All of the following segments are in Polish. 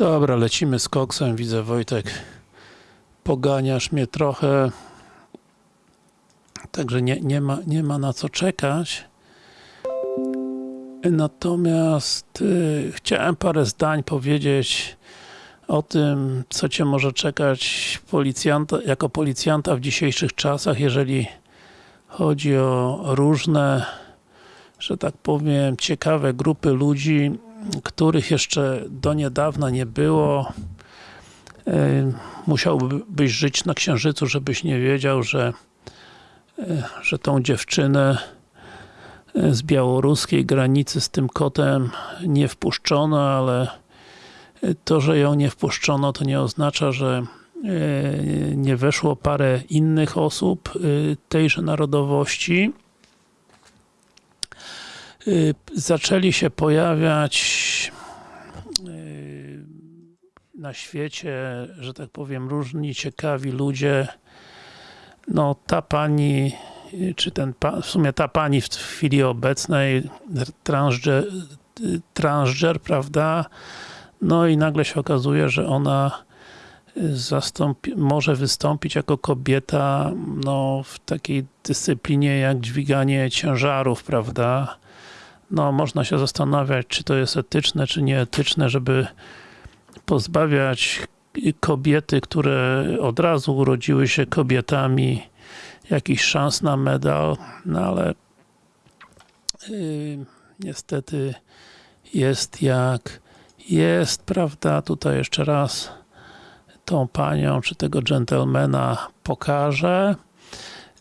Dobra, lecimy z koksem. Widzę Wojtek, poganiasz mnie trochę. Także nie, nie, ma, nie ma na co czekać. Natomiast y, chciałem parę zdań powiedzieć o tym, co Cię może czekać policjanta, jako policjanta w dzisiejszych czasach, jeżeli chodzi o różne, że tak powiem, ciekawe grupy ludzi, których jeszcze do niedawna nie było. Y, Musiałbyś żyć na Księżycu, żebyś nie wiedział, że, y, że tą dziewczynę z białoruskiej granicy z tym kotem nie wpuszczono, ale to, że ją nie wpuszczono, to nie oznacza, że e, nie weszło parę innych osób e, tejże narodowości. E, Zaczęli się pojawiać na świecie, że tak powiem, różni ciekawi ludzie. No, ta pani czy ten, w sumie ta pani w chwili obecnej, transger, transger, prawda, no i nagle się okazuje, że ona zastąpi, może wystąpić jako kobieta no, w takiej dyscyplinie jak dźwiganie ciężarów, prawda, no można się zastanawiać, czy to jest etyczne, czy nieetyczne, żeby pozbawiać kobiety, które od razu urodziły się kobietami, jakichś szans na medal, no ale yy, niestety jest jak jest, prawda, tutaj jeszcze raz tą panią, czy tego dżentelmena pokażę.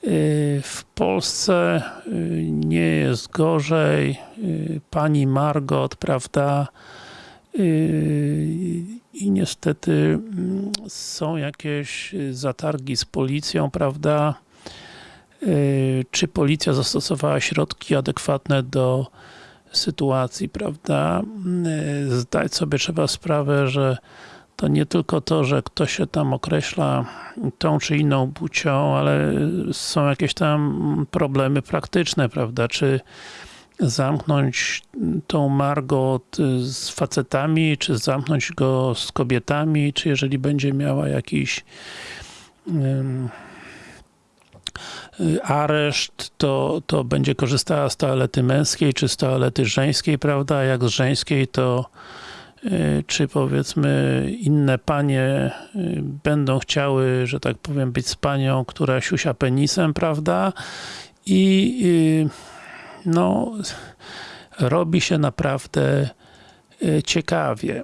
Yy, w Polsce yy, nie jest gorzej. Yy, pani Margot, prawda, i niestety mm, są jakieś zatargi z policją, prawda, czy policja zastosowała środki adekwatne do sytuacji, prawda? Zdać sobie trzeba sprawę, że to nie tylko to, że ktoś się tam określa tą czy inną płcią, ale są jakieś tam problemy praktyczne, prawda? Czy zamknąć tą Margot z facetami, czy zamknąć go z kobietami, czy jeżeli będzie miała jakiś um, areszt, to, to będzie korzystała z toalety męskiej, czy z toalety żeńskiej, prawda? Jak z żeńskiej, to czy powiedzmy inne panie y, będą chciały, że tak powiem, być z panią, która siusia penisem, prawda? I y, no robi się naprawdę ciekawie.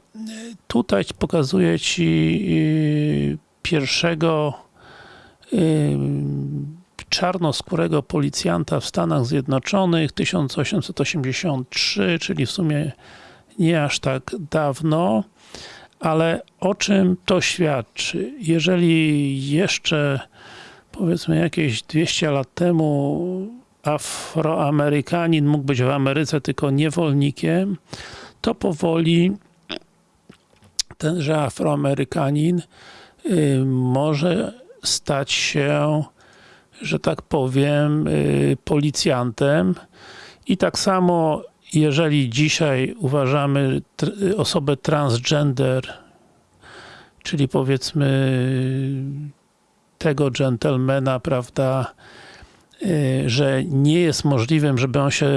Tutaj pokazuję Ci pierwszego czarnoskórego policjanta w Stanach Zjednoczonych 1883, czyli w sumie nie aż tak dawno, ale o czym to świadczy? Jeżeli jeszcze powiedzmy jakieś 200 lat temu Afroamerykanin mógł być w Ameryce tylko niewolnikiem, to powoli tenże Afroamerykanin y, może stać się że tak powiem, y, policjantem i tak samo jeżeli dzisiaj uważamy osobę transgender, czyli powiedzmy tego dżentelmena, prawda, y, że nie jest możliwym, żeby on się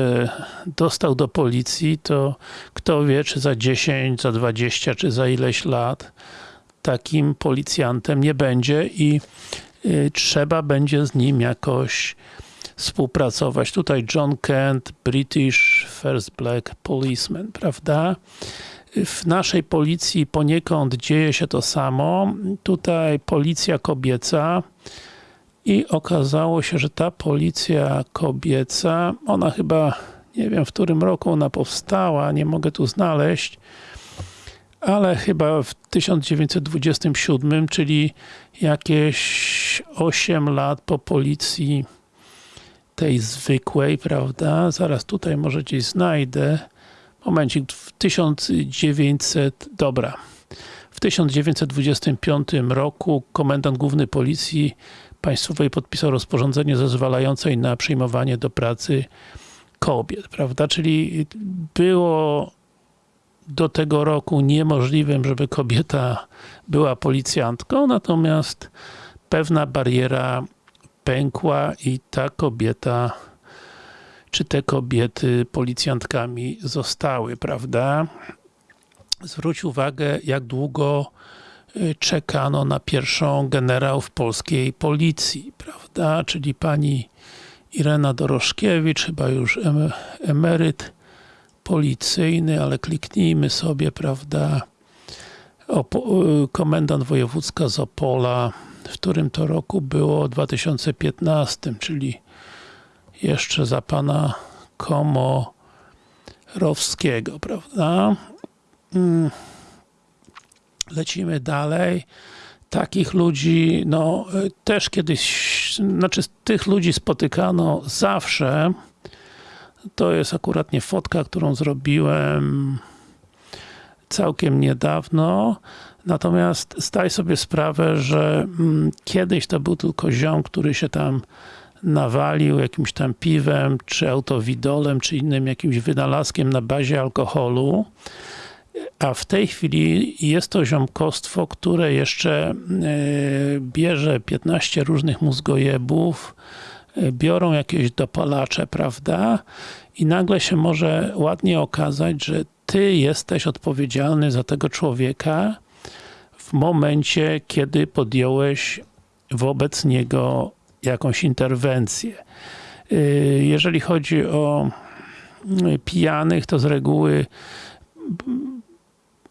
dostał do policji, to kto wie, czy za 10, za 20, czy za ileś lat takim policjantem nie będzie i Y, trzeba będzie z nim jakoś współpracować. Tutaj John Kent, British First Black Policeman, prawda? W naszej policji poniekąd dzieje się to samo. Tutaj policja kobieca i okazało się, że ta policja kobieca, ona chyba, nie wiem w którym roku ona powstała, nie mogę tu znaleźć, ale chyba w 1927, czyli jakieś 8 lat po policji tej zwykłej, prawda? Zaraz tutaj może gdzieś znajdę. Momencik, w 1900, dobra. W 1925 roku komendant główny policji państwowej podpisał rozporządzenie zezwalające na przyjmowanie do pracy kobiet, prawda? Czyli było do tego roku niemożliwym, żeby kobieta była policjantką, natomiast pewna bariera pękła i ta kobieta czy te kobiety policjantkami zostały, prawda? Zwróć uwagę, jak długo y, czekano na pierwszą generał w polskiej policji, prawda? Czyli pani Irena Dorożkiewicz, chyba już emeryt policyjny, ale kliknijmy sobie, prawda? Y, komendant wojewódzka z Opola, w którym to roku było 2015, czyli jeszcze za pana Komorowskiego, prawda? Mm. Lecimy dalej. Takich ludzi, no też kiedyś, znaczy tych ludzi spotykano zawsze. To jest akurat nie fotka, którą zrobiłem całkiem niedawno. Natomiast zdaj sobie sprawę, że mm, kiedyś to był tylko ziom, który się tam nawalił jakimś tam piwem, czy autowidolem, czy innym jakimś wynalazkiem na bazie alkoholu, a w tej chwili jest to ziomkostwo, które jeszcze e, bierze 15 różnych mózgojebów, e, biorą jakieś dopalacze, prawda? I nagle się może ładnie okazać, że ty jesteś odpowiedzialny za tego człowieka w momencie, kiedy podjąłeś wobec niego jakąś interwencję. Y, jeżeli chodzi o y, pijanych, to z reguły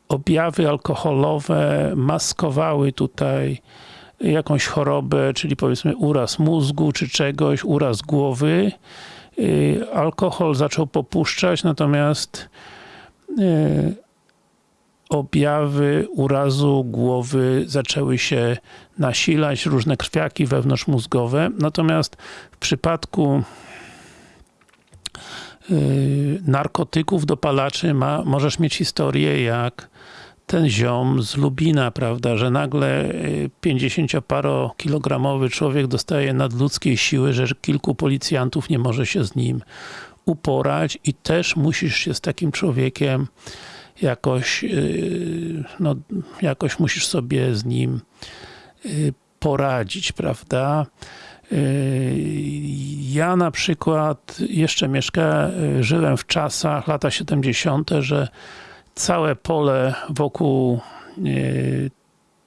objawy alkoholowe maskowały tutaj jakąś chorobę, czyli powiedzmy uraz mózgu, czy czegoś, uraz głowy. Y, alkohol zaczął popuszczać, natomiast objawy urazu głowy zaczęły się nasilać, różne krwiaki wewnątrzmózgowe. Natomiast w przypadku yy, narkotyków, dopalaczy ma, możesz mieć historię jak ten ziom z Lubina, prawda, że nagle 50-parokilogramowy y, człowiek dostaje nadludzkiej siły, że kilku policjantów nie może się z nim uporać i też musisz się z takim człowiekiem jakoś, y, no, jakoś musisz sobie z nim y, poradzić, prawda? Y, ja na przykład jeszcze mieszkałem, żyłem w czasach, lata 70., że całe pole wokół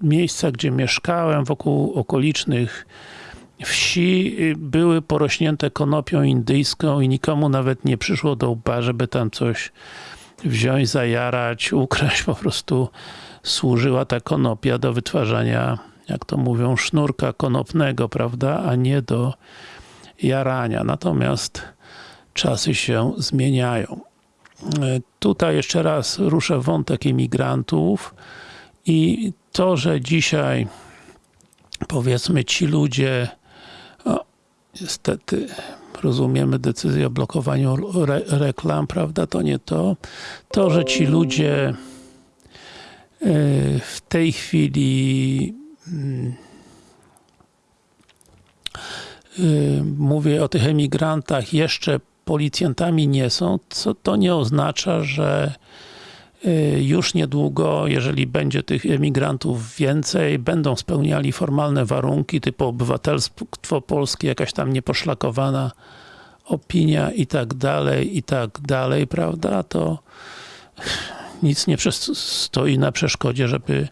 miejsca, gdzie mieszkałem, wokół okolicznych wsi były porośnięte konopią indyjską i nikomu nawet nie przyszło do łba, żeby tam coś wziąć, zajarać, ukraść, po prostu służyła ta konopia do wytwarzania, jak to mówią, sznurka konopnego, prawda, a nie do jarania. Natomiast czasy się zmieniają. Tutaj jeszcze raz ruszę wątek imigrantów i to, że dzisiaj powiedzmy ci ludzie niestety rozumiemy decyzję o blokowaniu re reklam, prawda? To nie to. To, że ci ludzie e, w tej chwili mm, e, mówię o tych emigrantach, jeszcze policjantami nie są, co to nie oznacza, że już niedługo, jeżeli będzie tych emigrantów więcej, będą spełniali formalne warunki typu obywatelstwo polskie, jakaś tam nieposzlakowana opinia i tak dalej, i tak dalej, prawda, to nic nie stoi na przeszkodzie, żeby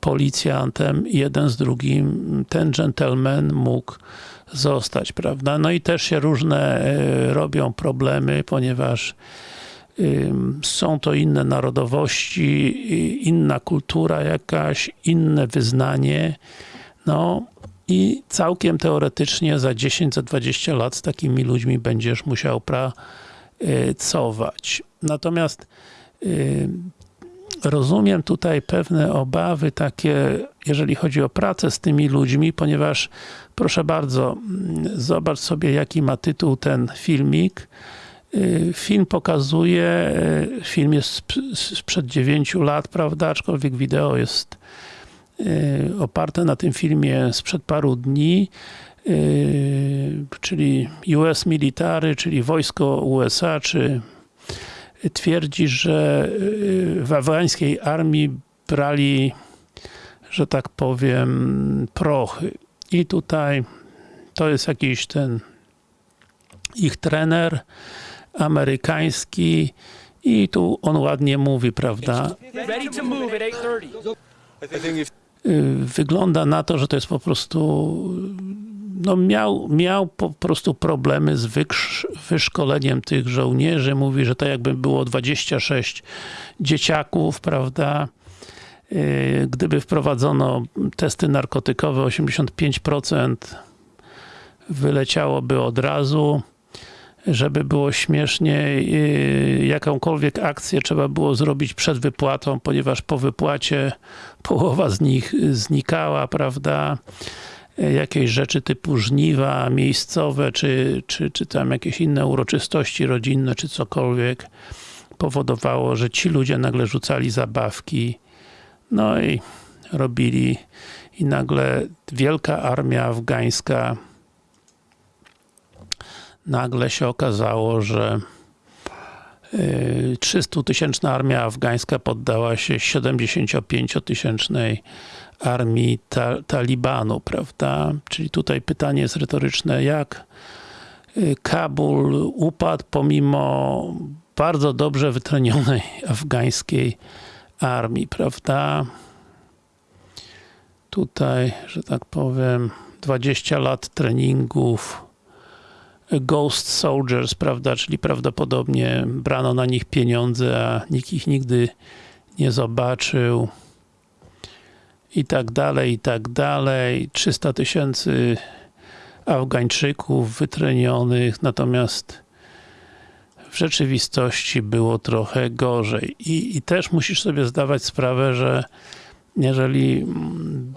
policjantem jeden z drugim ten gentleman mógł zostać, prawda. No i też się różne y, robią problemy, ponieważ są to inne narodowości, inna kultura jakaś, inne wyznanie. No i całkiem teoretycznie za 10, za 20 lat z takimi ludźmi będziesz musiał pracować. Natomiast rozumiem tutaj pewne obawy takie, jeżeli chodzi o pracę z tymi ludźmi, ponieważ proszę bardzo, zobacz sobie jaki ma tytuł ten filmik. Y, film pokazuje, y, film jest sprzed 9 lat, prawda, aczkolwiek wideo jest y, oparte na tym filmie sprzed paru dni, czyli US Military, czyli wojsko USA, czy twierdzi, że w afgańskiej armii brali, że tak powiem, prochy. I tutaj to jest jakiś ten ich trener amerykański i tu on ładnie mówi, prawda? Ready to move at 8:30. I think if Y, Wygląda na to, że to jest po prostu no miał, miał po prostu problemy z wykrz- wyszkoleniem tych żołnierzy. Mówi, że to jakby było 26 dzieciaków, prawda? Y, Gdyby wprowadzono testy narkotykowe, 85% wyleciałoby od razu. Żeby było śmiesznie, jakąkolwiek akcję trzeba było zrobić przed wypłatą, ponieważ po wypłacie połowa z nich znikała, prawda? Jakieś rzeczy typu żniwa miejscowe, czy, czy, czy tam jakieś inne uroczystości rodzinne, czy cokolwiek powodowało, że ci ludzie nagle rzucali zabawki, no i robili i nagle wielka armia afgańska nagle się okazało, że 300-tysięczna armia afgańska poddała się 75-tysięcznej armii ta Talibanu, prawda? Czyli tutaj pytanie jest retoryczne, jak y, Kabul upadł pomimo bardzo dobrze wytrenionej afgańskiej armii, prawda? Tutaj, że tak powiem, 20 lat treningów, Ghost Soldiers, prawda, czyli prawdopodobnie brano na nich pieniądze, a nikt ich nigdy nie zobaczył i tak dalej, i tak dalej. 300 tysięcy Afgańczyków wytrenionych, natomiast w rzeczywistości było trochę gorzej. I, I też musisz sobie zdawać sprawę, że jeżeli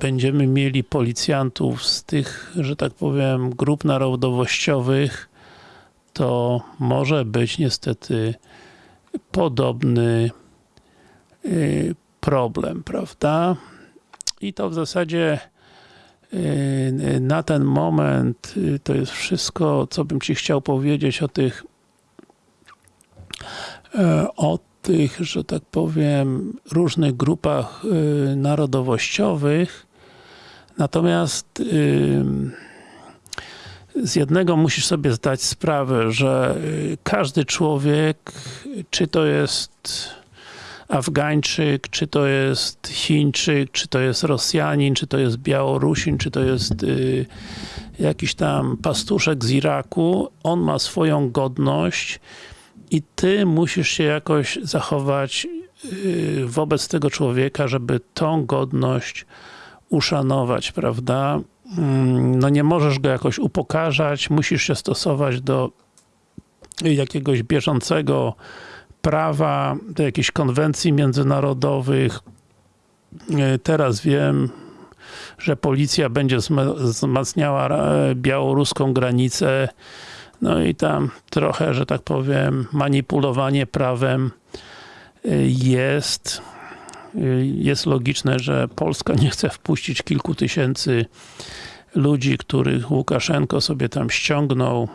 będziemy mieli policjantów z tych, że tak powiem, grup narodowościowych, to może być niestety podobny y, problem, prawda? I to w zasadzie y, na ten moment y, to jest wszystko, co bym Ci chciał powiedzieć o tych o tych, że tak powiem, różnych grupach y, narodowościowych. Natomiast y, z jednego musisz sobie zdać sprawę, że y, każdy człowiek, czy to jest Afgańczyk, czy to jest Chińczyk, czy to jest Rosjanin, czy to jest Białorusin, czy to jest y, jakiś tam pastuszek z Iraku, on ma swoją godność i ty musisz się jakoś zachować y, wobec tego człowieka, żeby tą godność uszanować, prawda? Mm, No nie możesz go jakoś upokarzać, musisz się stosować do jakiegoś bieżącego prawa, do jakichś konwencji międzynarodowych. Y, Teraz wiem, że policja będzie wzma- wzmacniała białoruską granicę no i tam trochę, że tak powiem, manipulowanie prawem y, jest. Y, Jest logiczne, że Polska nie chce wpuścić kilku tysięcy ludzi, których Łukaszenko sobie tam ściągnął,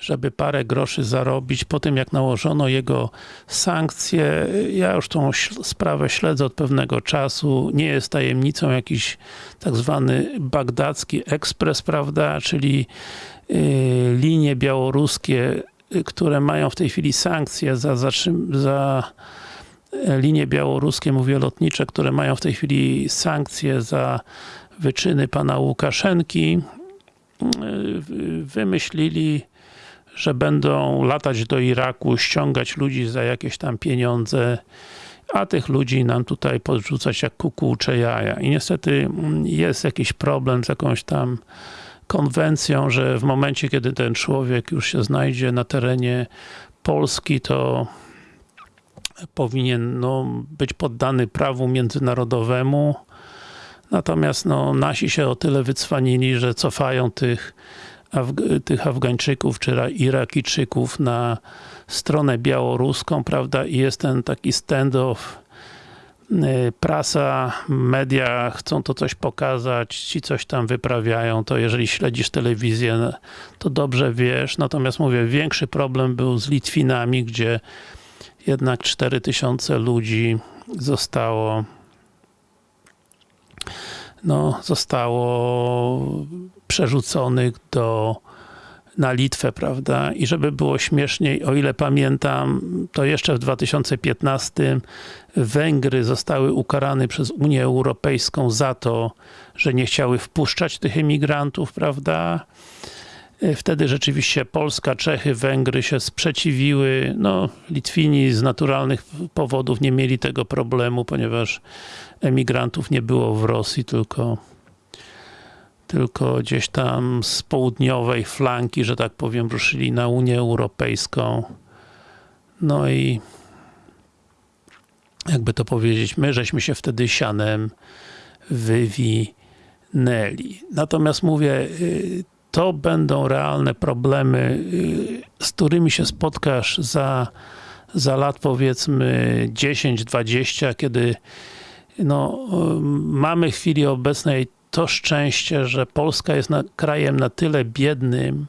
żeby parę groszy zarobić. Po tym jak nałożono jego sankcje, ja już tą sprawę śledzę od pewnego czasu. Nie jest tajemnicą jakiś tak zwany bagdacki ekspres, prawda, czyli linie białoruskie, y, które mają w tej chwili sankcje za, za e, linie białoruskie, mówię lotnicze, które mają w tej chwili sankcje za wyczyny pana Łukaszenki, y, wymyślili, że będą latać do Iraku, ściągać ludzi za jakieś tam pieniądze, a tych ludzi nam tutaj podrzucać jak kukułcze jaja. I niestety mm, jest jakiś problem z jakąś tam konwencją, że w momencie, kiedy ten człowiek już się znajdzie na terenie Polski, to powinien no, być poddany prawu międzynarodowemu. Natomiast no, nasi się o tyle wycwanili, że cofają tych, Afg tych Afgańczyków czy Ra- Irakijczyków na stronę białoruską, prawda, i jest ten taki standoff prasa, media chcą to coś pokazać, ci coś tam wyprawiają, to jeżeli śledzisz telewizję, to dobrze wiesz. Natomiast mówię, większy problem był z Litwinami, gdzie jednak 4000 ludzi zostało no, zostało przerzuconych do na Litwę, prawda? I żeby było śmieszniej, o ile pamiętam, to jeszcze w 2015 Węgry zostały ukarane przez Unię Europejską za to, że nie chciały wpuszczać tych emigrantów, prawda? Wtedy rzeczywiście Polska, Czechy, Węgry się sprzeciwiły. No, Litwini z naturalnych powodów nie mieli tego problemu, ponieważ emigrantów nie było w Rosji, tylko tylko gdzieś tam z południowej flanki, że tak powiem, ruszyli na Unię Europejską. No i jakby to powiedzieć, my żeśmy się wtedy sianem wywinęli. Natomiast mówię, y, to będą realne problemy, y, z którymi się spotkasz za, za lat powiedzmy 10-20, kiedy no, y, mamy w chwili obecnej to szczęście, że Polska jest na, krajem na tyle biednym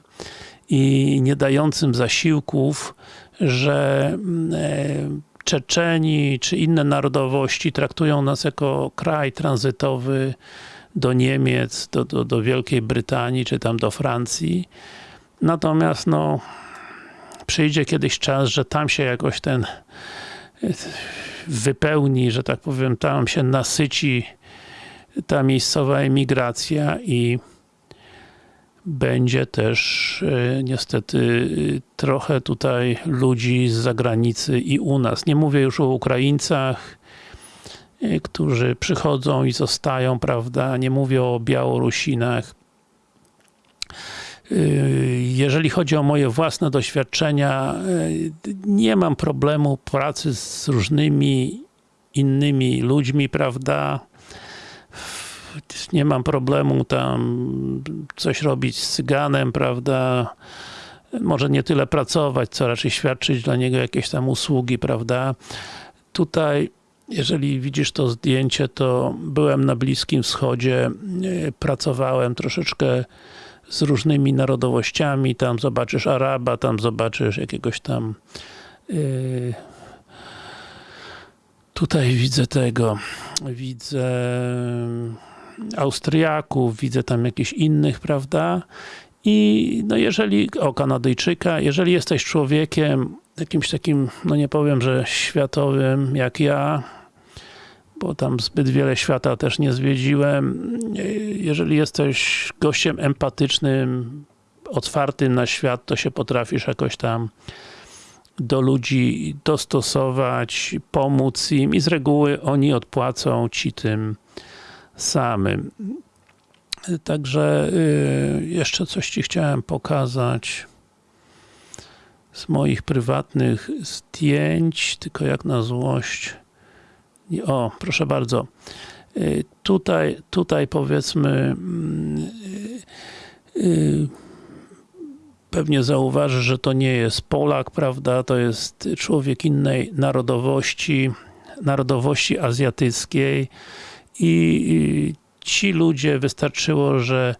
i nie dającym zasiłków, że e, Czeczeni czy inne narodowości traktują nas jako kraj tranzytowy do Niemiec, do, do, do Wielkiej Brytanii, czy tam do Francji. Natomiast no, przyjdzie kiedyś czas, że tam się jakoś ten wypełni, że tak powiem, tam się nasyci ta miejscowa emigracja i będzie też e, niestety trochę tutaj ludzi z zagranicy i u nas. Nie mówię już o Ukraińcach, e, którzy przychodzą i zostają, prawda? Nie mówię o Białorusinach. E, jeżeli chodzi o moje własne doświadczenia, nie mam problemu pracy z różnymi innymi ludźmi, prawda? Nie mam problemu tam coś robić z cyganem, prawda, może nie tyle pracować, co raczej świadczyć dla niego jakieś tam usługi, prawda. Tutaj, jeżeli widzisz to zdjęcie, to byłem na Bliskim Wschodzie, e, pracowałem troszeczkę z różnymi narodowościami, tam zobaczysz Araba, tam zobaczysz jakiegoś tam yy, tutaj widzę tego, widzę Austriaków, widzę tam jakichś innych, prawda? I no jeżeli, o Kanadyjczyka, jeżeli jesteś człowiekiem jakimś takim, no nie powiem, że światowym, jak ja, bo tam zbyt wiele świata też nie zwiedziłem, jeżeli jesteś gościem empatycznym, otwartym na świat, to się potrafisz jakoś tam do ludzi dostosować, pomóc im i z reguły oni odpłacą ci tym samym. Także y, jeszcze coś Ci chciałem pokazać z moich prywatnych zdjęć, tylko jak na złość. O, proszę bardzo. Y, tutaj, tutaj powiedzmy mm, y, pewnie zauważy, że to nie jest Polak, prawda? To jest człowiek innej narodowości, narodowości azjatyckiej i ci ludzie wystarczyło, że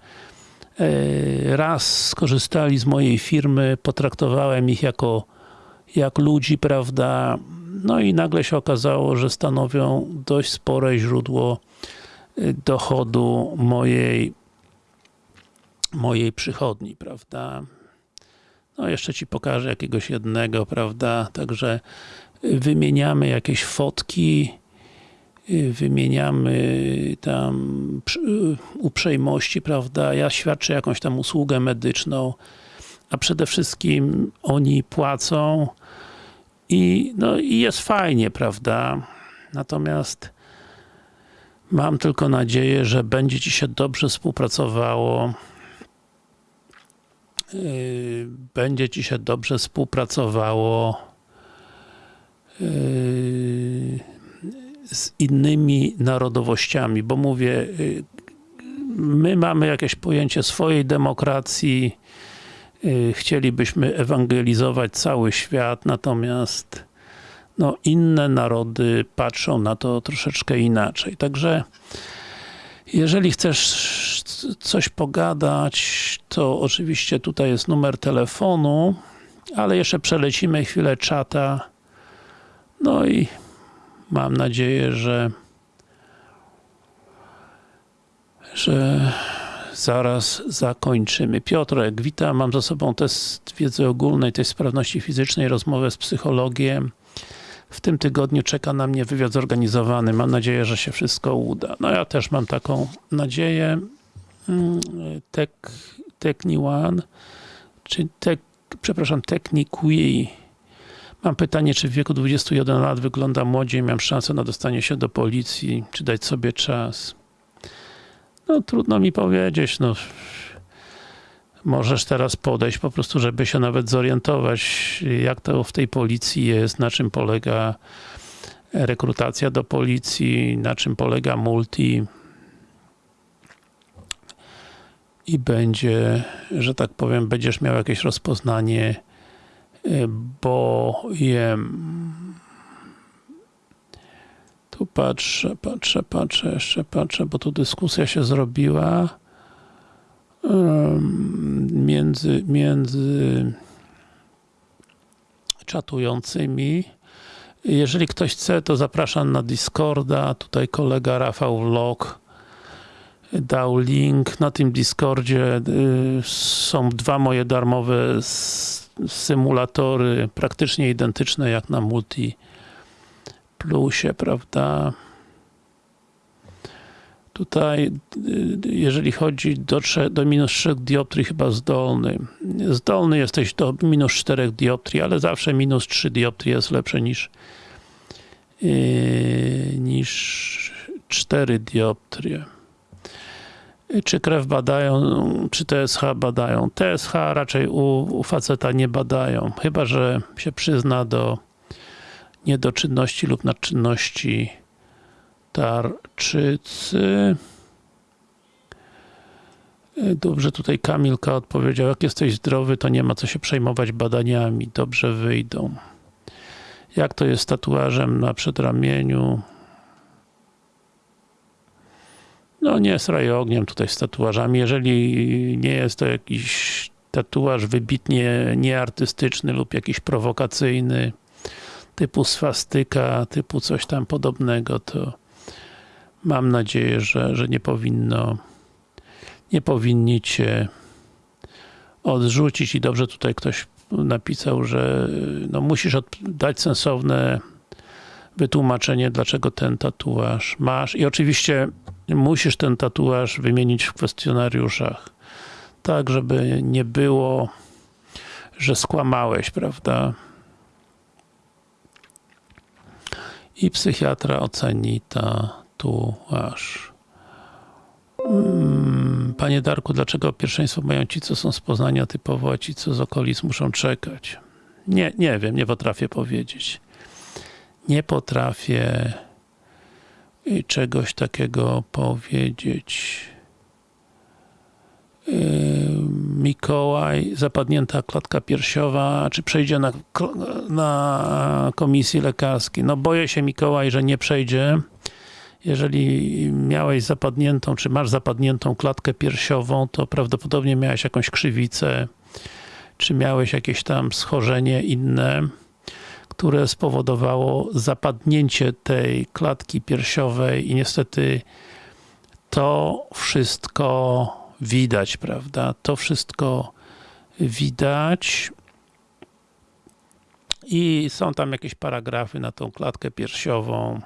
e, raz skorzystali z mojej firmy, potraktowałem ich jako jak ludzi, prawda, no i nagle się okazało, że stanowią dość spore źródło e, dochodu mojej mojej przychodni, prawda. No jeszcze Ci pokażę jakiegoś jednego, prawda, także wymieniamy jakieś fotki, wymieniamy tam uprzejmości, prawda, ja świadczę jakąś tam usługę medyczną, a przede wszystkim oni płacą i, no, i jest fajnie, prawda, natomiast mam tylko nadzieję, że będzie Ci się dobrze współpracowało yy, będzie Ci się dobrze współpracowało z innymi narodowościami, bo mówię, y, my mamy jakieś pojęcie swojej demokracji, y, chcielibyśmy ewangelizować cały świat, natomiast no, inne narody patrzą na to troszeczkę inaczej. Także jeżeli chcesz coś pogadać, to oczywiście tutaj jest numer telefonu, ale jeszcze przelecimy chwilę czata. No i mam nadzieję, że że zaraz zakończymy. Piotrek, witam. Mam za sobą test wiedzy ogólnej, test sprawności fizycznej, rozmowę z psychologiem. W tym tygodniu czeka na mnie wywiad zorganizowany. Mam nadzieję, że się wszystko uda. No ja też mam taką nadzieję. Mm, Tek, Techni One, czy tek, przepraszam, Techniqui. Mam pytanie, czy w wieku 21 lat wygląda młodziej, mam szansę na dostanie się do policji, czy dać sobie czas? No trudno mi powiedzieć, no. Możesz teraz podejść po prostu, żeby się nawet zorientować, jak to w tej policji jest, na czym polega rekrutacja do policji, na czym polega multi i będzie, że tak powiem, będziesz miał jakieś rozpoznanie, y, bo jem tu patrzę, patrzę, patrzę, jeszcze patrzę, bo tu dyskusja się zrobiła między, między czatującymi. Jeżeli ktoś chce, to zapraszam na Discorda. Tutaj kolega Rafał Vlog dał link. Na tym Discordzie y, są dwa moje darmowe symulatory, praktycznie identyczne jak na Multi Plusie, prawda? Tutaj, jeżeli chodzi do, trze- do minus 3 dioptrii, chyba zdolny. Zdolny jesteś do minus 4 dioptrii, ale zawsze minus 3 dioptrii jest lepsze niż yy, niż 4 dioptrie. Czy krew badają, czy TSH badają? TSH raczej u, u faceta nie badają, chyba że się przyzna do niedoczynności lub nadczynności tarczycy. Dobrze, tutaj Kamilka odpowiedział, jak jesteś zdrowy, to nie ma co się przejmować badaniami, dobrze wyjdą. Jak to jest z tatuażem na przedramieniu? No nie sraj ogniem tutaj z tatuażami, jeżeli nie jest to jakiś tatuaż wybitnie nieartystyczny lub jakiś prowokacyjny, typu swastyka, typu coś tam podobnego, to mam nadzieję, że, że nie powinno nie powinni cię odrzucić. I dobrze tutaj ktoś napisał, że no musisz dać sensowne wytłumaczenie, dlaczego ten tatuaż masz. I oczywiście musisz ten tatuaż wymienić w kwestionariuszach tak, żeby nie było że skłamałeś, prawda? i psychiatra oceni tatuaż. Mm, Panie Darku, dlaczego pierwszeństwo mają ci, co są z Poznania typowo, a ci, co z okolic muszą czekać? Nie, nie wiem, nie potrafię powiedzieć. Nie potrafię y, czegoś takiego powiedzieć. Yy, Mikołaj, zapadnięta klatka piersiowa, czy przejdzie na, na komisji lekarskiej? No boję się Mikołaj, że nie przejdzie. Jeżeli miałeś zapadniętą, czy masz zapadniętą klatkę piersiową, to prawdopodobnie miałeś jakąś krzywicę, czy miałeś jakieś tam schorzenie inne, które spowodowało zapadnięcie tej klatki piersiowej i niestety to wszystko widać, prawda? To wszystko widać i są tam jakieś paragrafy na tą klatkę piersiową.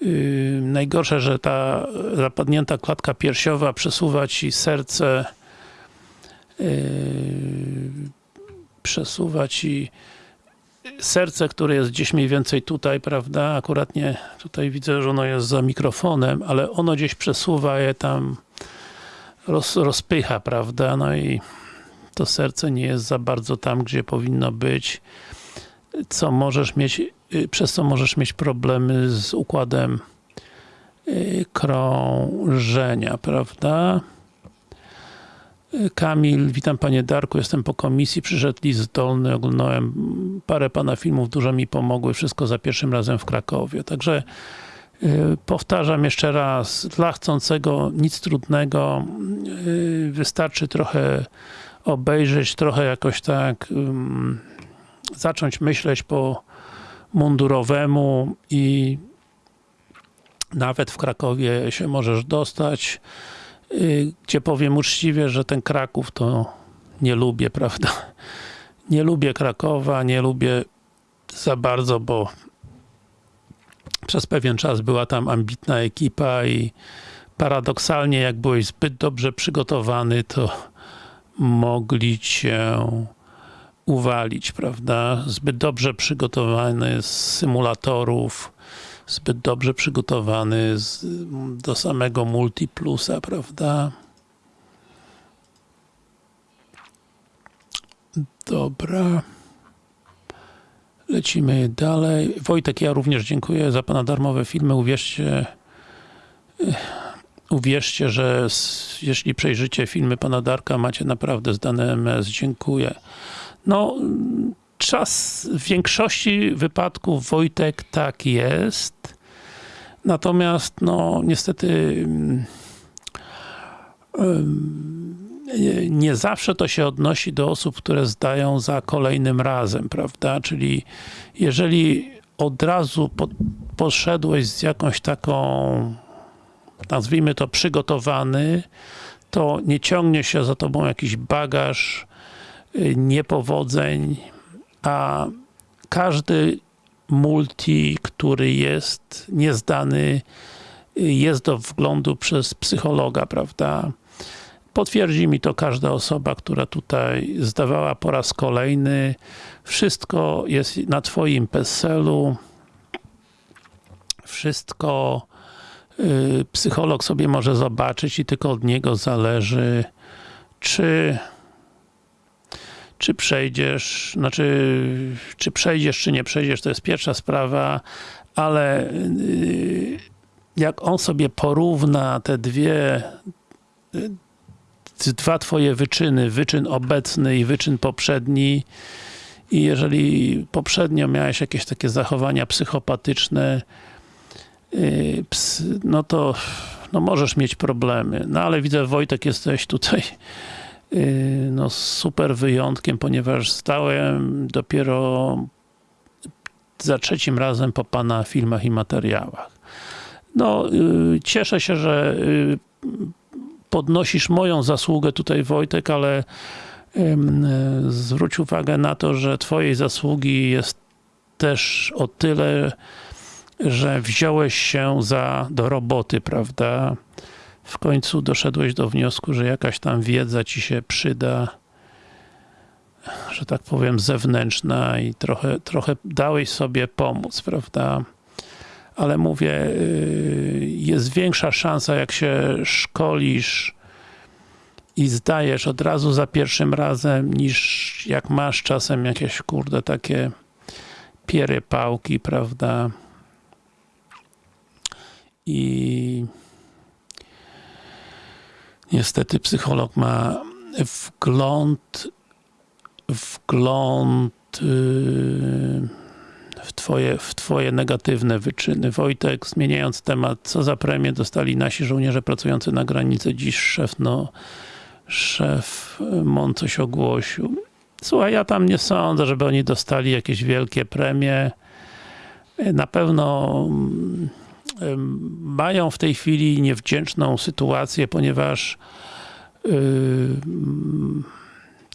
Yy, najgorsze, że ta zapadnięta klatka piersiowa przesuwa ci serce yy, przesuwa ci serce, które jest gdzieś mniej więcej tutaj, prawda? Akurat nie, tutaj widzę, że ono jest za mikrofonem, ale ono gdzieś przesuwa je tam roz, rozpycha, prawda? No i to serce nie jest za bardzo tam, gdzie powinno być, co możesz mieć, y, przez co możesz mieć problemy z układem y, krążenia, prawda? Kamil, witam panie Darku, jestem po komisji, przyszedł list zdolny, oglądałem parę pana filmów, dużo mi pomogły, wszystko za pierwszym razem w Krakowie. Także y, powtarzam jeszcze raz, dla chcącego nic trudnego, y, wystarczy trochę obejrzeć, trochę jakoś tak zacząć myśleć po mundurowemu i nawet w Krakowie się możesz dostać, gdzie powiem uczciwie, że ten Kraków to nie lubię, prawda? Nie lubię Krakowa, nie lubię za bardzo, bo przez pewien czas była tam ambitna ekipa i paradoksalnie, jak byłeś zbyt dobrze przygotowany, to mogli cię uwalić, prawda? Zbyt dobrze przygotowany z symulatorów, zbyt dobrze przygotowany z, do samego Multiplusa, prawda? Dobra. Lecimy dalej. Wojtek, ja również dziękuję za Pana darmowe filmy. Uwierzcie, eh, uwierzcie, że jeśli przejrzycie filmy Pana Darka, macie naprawdę zdane MS. Dziękuję. No, czas w większości wypadków Wojtek tak jest. Natomiast, no, niestety nie zawsze to się odnosi do osób, które zdają za kolejnym razem, prawda? Czyli jeżeli od razu po, poszedłeś z jakąś taką nazwijmy to przygotowany, to nie ciągnie się za tobą jakiś bagaż y, niepowodzeń, a każdy multi, który jest niezdany, jest do wglądu przez psychologa, prawda? Potwierdzi mi to każda osoba, która tutaj zdawała po raz kolejny. Wszystko jest na twoim PESEL-u. Wszystko y, psycholog sobie może zobaczyć i tylko od niego zależy, czy czy przejdziesz, znaczy, czy przejdziesz, czy nie przejdziesz, to jest pierwsza sprawa, ale y, jak on sobie porówna te dwie y, dwa twoje wyczyny, wyczyn obecny i wyczyn poprzedni i jeżeli poprzednio miałeś jakieś takie zachowania psychopatyczne, ps, no to no możesz mieć problemy. No ale widzę Wojtek jesteś tutaj no super wyjątkiem, ponieważ stałem dopiero za trzecim razem po pana filmach i materiałach. No, yy, cieszę się, że yy, podnosisz moją zasługę tutaj Wojtek, ale zwróć uwagę na to, że twojej zasługi jest też o tyle, że wziąłeś się za, do roboty, prawda? W końcu doszedłeś do wniosku, że jakaś tam wiedza ci się przyda, że tak powiem zewnętrzna i trochę, trochę dałeś sobie pomóc, prawda? ale mówię, y, jest większa szansa, jak się szkolisz i zdajesz od razu za pierwszym razem, niż jak masz czasem jakieś, kurde, takie piery pałki, prawda? I niestety psycholog ma wgląd wgląd yy, w twoje, w twoje negatywne wyczyny. Wojtek, zmieniając temat, co za premię dostali nasi żołnierze pracujący na granicy? Dziś szef, no, szef MON coś ogłosił. Słuchaj, ja tam nie sądzę, żeby oni dostali jakieś wielkie premie. Na pewno mm, mają w tej chwili niewdzięczną sytuację, ponieważ mm,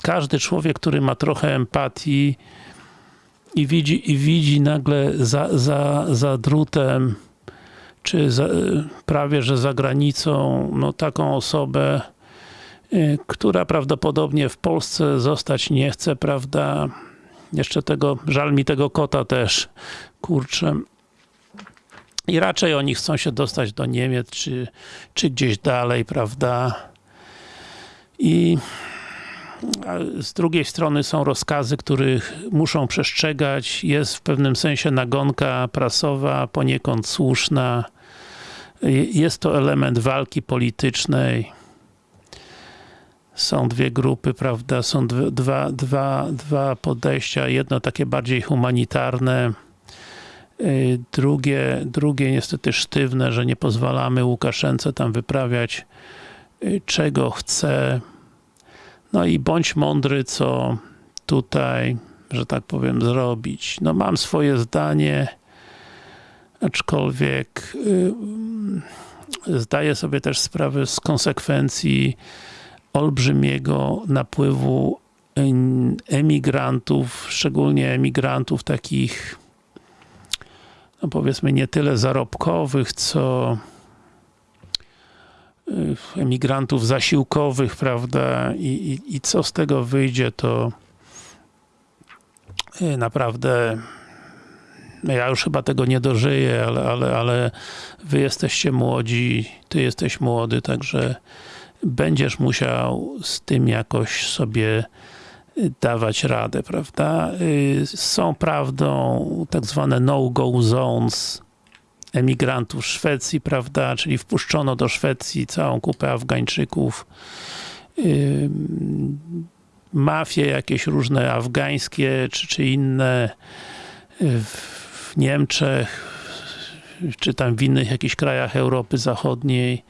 każdy człowiek, który ma trochę empatii, i widzi, i widzi nagle za, za, za drutem, czy za, prawie, że za granicą, no taką osobę, y, która prawdopodobnie w Polsce zostać nie chce, prawda? Jeszcze tego, żal mi tego kota też, kurczę. I raczej oni chcą się dostać do Niemiec, czy, czy gdzieś dalej, prawda? I z drugiej strony są rozkazy, których muszą przestrzegać. Jest w pewnym sensie nagonka prasowa, poniekąd słuszna. Jest to element walki politycznej. są dwie grupy, prawda, są dwa, dwa, dwa, podejścia, jedno takie bardziej humanitarne, drugie, drugie niestety sztywne, że nie pozwalamy Łukaszence tam wyprawiać y, czego chce. No i bądź mądry, co tutaj, że tak powiem, zrobić. No mam swoje zdanie, aczkolwiek y, zdaję sobie też sprawę z konsekwencji olbrzymiego napływu em- emigrantów, szczególnie emigrantów takich no powiedzmy nie tyle zarobkowych, co y, emigrantów zasiłkowych, prawda, i, i, i co z tego wyjdzie, to y, naprawdę no ja już chyba tego nie dożyję, ale, ale, ale wy jesteście młodzi, ty jesteś młody, także będziesz musiał z tym jakoś sobie dawać radę, prawda? Y, Są prawdą tak zwane no-go zones emigrantów Szwecji, prawda? Czyli wpuszczono do Szwecji całą kupę Afgańczyków. Ym, Mafie jakieś różne afgańskie czy, czy inne y, w Niemczech, czy tam w innych jakichś krajach Europy Zachodniej.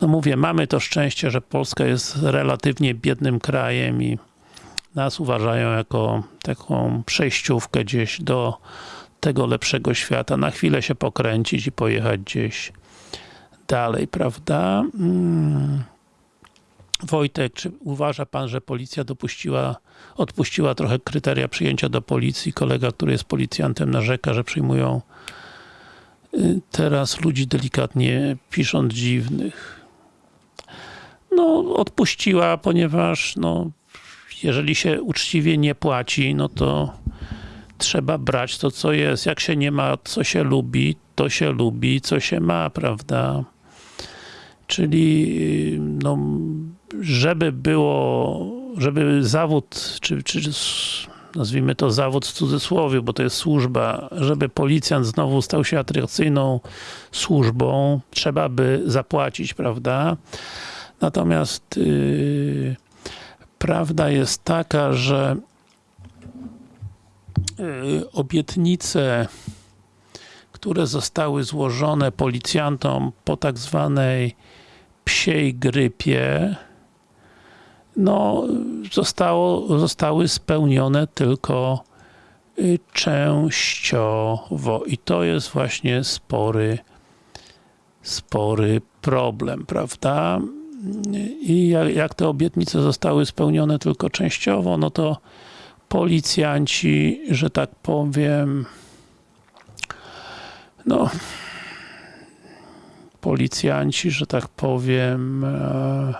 No mówię, mamy to szczęście, że Polska jest relatywnie biednym krajem i nas uważają jako taką przejściówkę gdzieś do tego lepszego świata. Na chwilę się pokręcić i pojechać gdzieś dalej, prawda? Mm. Wojtek, czy uważa pan, że policja dopuściła, odpuściła trochę kryteria przyjęcia do policji? Kolega, który jest policjantem narzeka, że przyjmują y, teraz ludzi delikatnie pisząc dziwnych. No, odpuściła, ponieważ no, jeżeli się uczciwie nie płaci, no to trzeba brać to, co jest. Jak się nie ma, co się lubi, to się lubi, co się ma, prawda? Czyli no, żeby było, żeby zawód, czy, czy nazwijmy to zawód w cudzysłowie, bo to jest służba, żeby policjant znowu stał się atrakcyjną służbą, trzeba by zapłacić, prawda? Natomiast yy, prawda jest taka, że yy, obietnice, które zostały złożone policjantom po tak zwanej psiej grypie, no, zostało, zostały spełnione tylko y, częściowo i to jest właśnie spory spory problem, prawda? I jak, te obietnice zostały spełnione tylko częściowo, no to policjanci, że tak powiem, no policjanci, że tak powiem, e,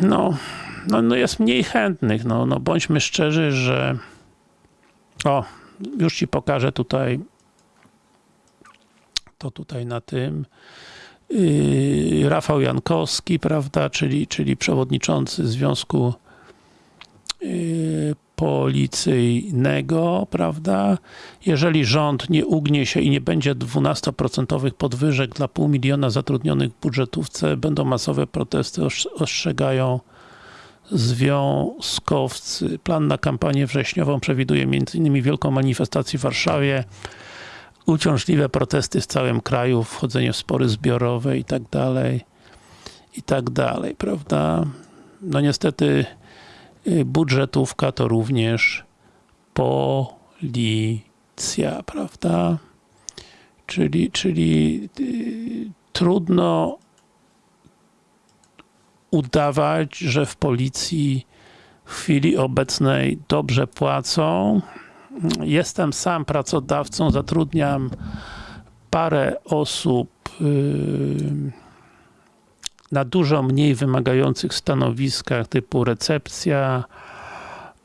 no, no, no jest mniej chętnych, no, no bądźmy szczerzy, że o, już ci pokażę tutaj to tutaj na tym yy, Rafał Jankowski, prawda, czyli, czyli przewodniczący Związku yy, Policyjnego, prawda, jeżeli rząd nie ugnie się i nie będzie 12% podwyżek dla pół miliona zatrudnionych w budżetówce, będą masowe protesty, ostrz- ostrzegają związkowcy. Plan na kampanię wrześniową przewiduje m.in. wielką manifestację w Warszawie, uciążliwe protesty w całym kraju, wchodzenie w spory zbiorowe i tak dalej, i tak dalej, prawda? No niestety y, budżetówka to również policja, prawda? Czyli, czyli y, trudno udawać, że w policji w chwili obecnej dobrze płacą. Jestem sam pracodawcą, zatrudniam parę osób yy, na dużo mniej wymagających stanowiskach typu recepcja,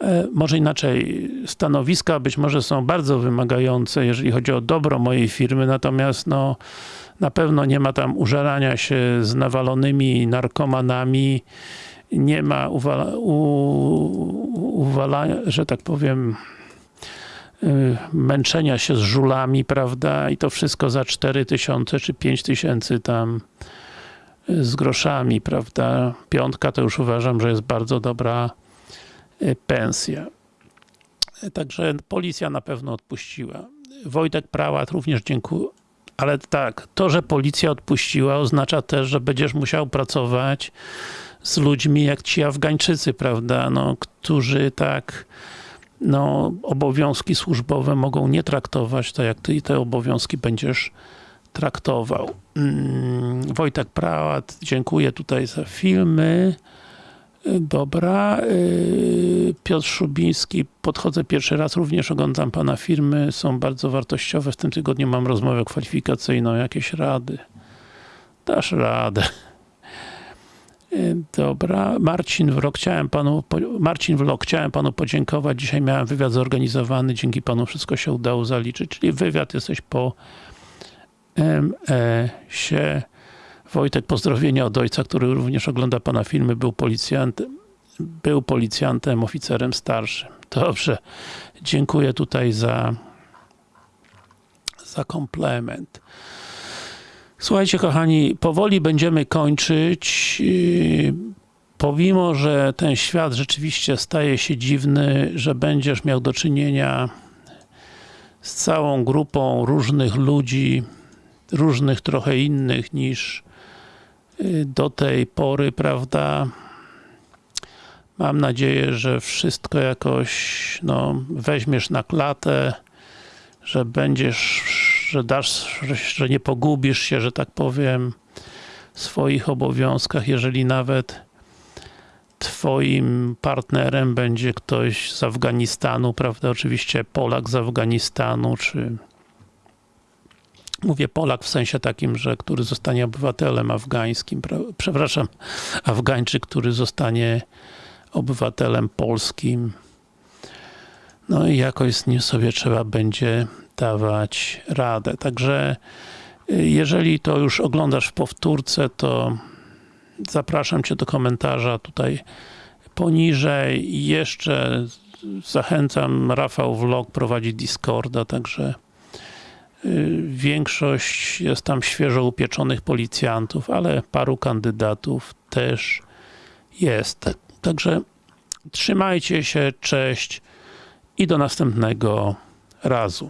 e, może inaczej, stanowiska być może są bardzo wymagające, jeżeli chodzi o dobro mojej firmy, natomiast no, na pewno nie ma tam użerania się z nawalonymi narkomanami, nie ma uwala, u, uwalania, że tak powiem, y, męczenia się z żulami, prawda, i to wszystko za 4000 czy 5000 tam y, z groszami, prawda? Piątka to już uważam, że jest bardzo dobra y, pensja. Y, Także policja na pewno odpuściła. Wojtek Prałat również dziękuję. Ale tak, to, że policja odpuściła oznacza też, że będziesz musiał pracować z ludźmi jak ci Afgańczycy, prawda, no, którzy tak no, obowiązki służbowe mogą nie traktować tak, jak ty te obowiązki będziesz traktował. Mm, Wojtek Prałat, dziękuję tutaj za filmy. Y, Dobra. y, Piotr Szubiński, podchodzę pierwszy raz, również oglądam pana firmy, są bardzo wartościowe. W tym tygodniu mam rozmowę kwalifikacyjną, jakieś rady. Dasz radę. Dobra. Marcin Wrok, chciałem panu, Marcin Wrok, chciałem panu podziękować. Dzisiaj miałem wywiad zorganizowany, dzięki panu wszystko się udało zaliczyć. Czyli wywiad jesteś po MS-ie. Wojtek, pozdrowienia od ojca, który również ogląda pana filmy, był policjantem, był policjantem, oficerem starszym. Dobrze. Dziękuję tutaj za za komplement. Słuchajcie, kochani, powoli będziemy kończyć. Yy, Pomimo, że ten świat rzeczywiście staje się dziwny, że będziesz miał do czynienia z całą grupą różnych ludzi, różnych trochę innych niż yy, do tej pory, prawda? Mam nadzieję, że wszystko jakoś no, weźmiesz na klatę, że będziesz, że dasz, że- nie pogubisz się, że tak powiem, w swoich obowiązkach, jeżeli nawet twoim partnerem będzie ktoś z Afganistanu, prawda, oczywiście Polak z Afganistanu, czy mówię Polak w sensie takim, że który zostanie obywatelem afgańskim, pra- przepraszam, Afgańczyk, który zostanie obywatelem polskim, no i jakoś z nim sobie trzeba będzie dawać radę. Także y, jeżeli to już oglądasz w powtórce, to zapraszam Cię do komentarza tutaj poniżej. I Jeszcze zachęcam, Rafał Vlog prowadzi Discorda, także y, większość jest tam świeżo upieczonych policjantów, ale paru kandydatów też jest. Także trzymajcie się, cześć i do następnego razu.